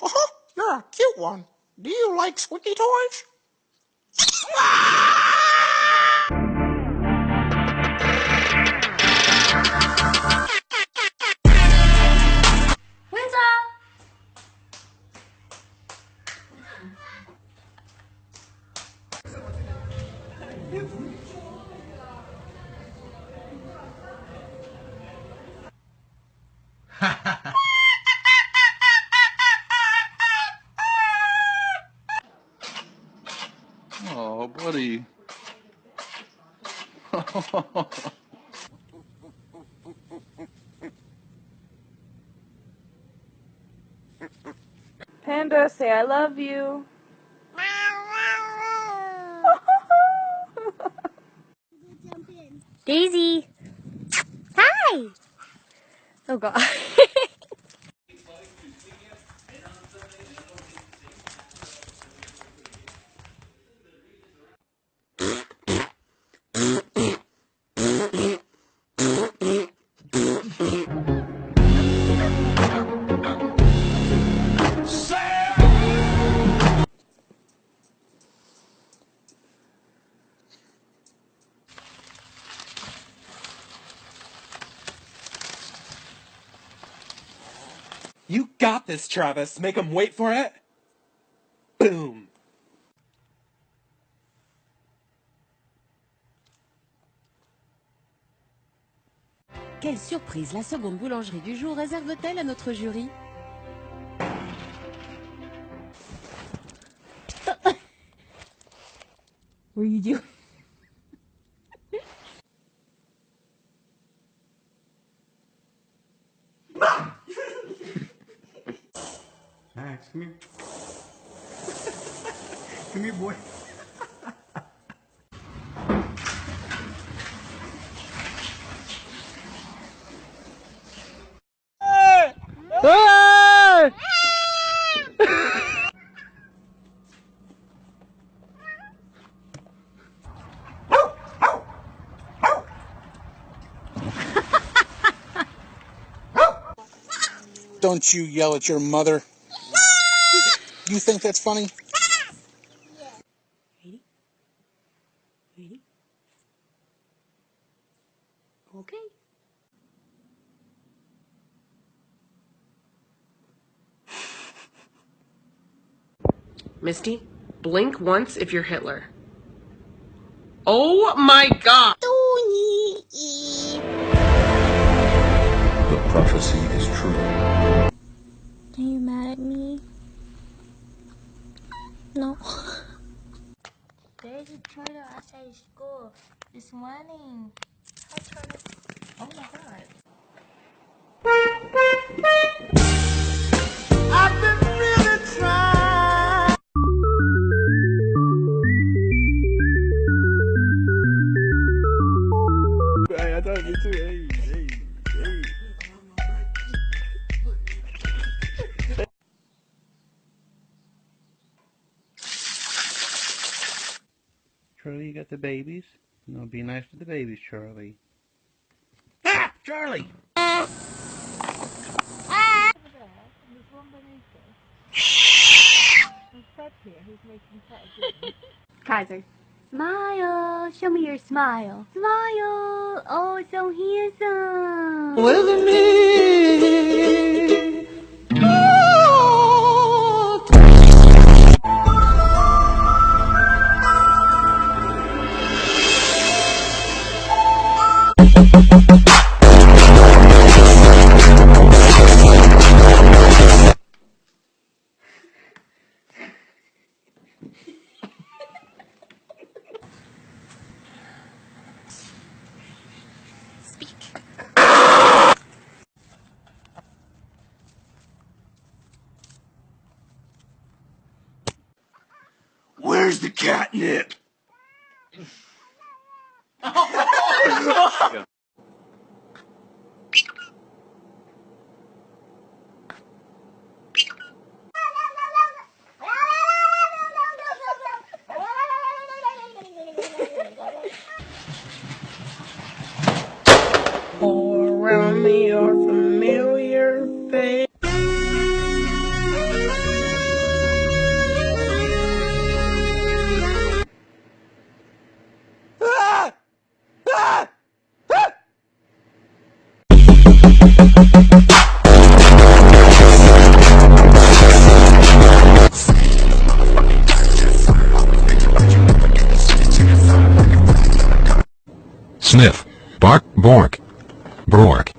Uh-huh, you're a cute one. Do you like squeaky toys? Winter! Oh, buddy. Panda, say I love you. Daisy! Hi! Oh god. You got this, Travis. Make him wait for it. Boom. Quelle surprise La seconde boulangerie du jour réserve-t-elle à notre jury? What are you doing? Max, come here. come here, boy. Don't you yell at your mother. You think that's funny? Ready? Ready? Okay. Misty, blink once if you're Hitler. Oh my god! No. There's a tornado outside school this morning. Oh my god. Charlie, you got the babies? No, be nice to the babies, Charlie. Ah! Charlie! Ah! Kaiser. Smile. Show me your smile. Smile. Oh, so handsome. With me. Catnip? Sniff. Bark, bork. Bork.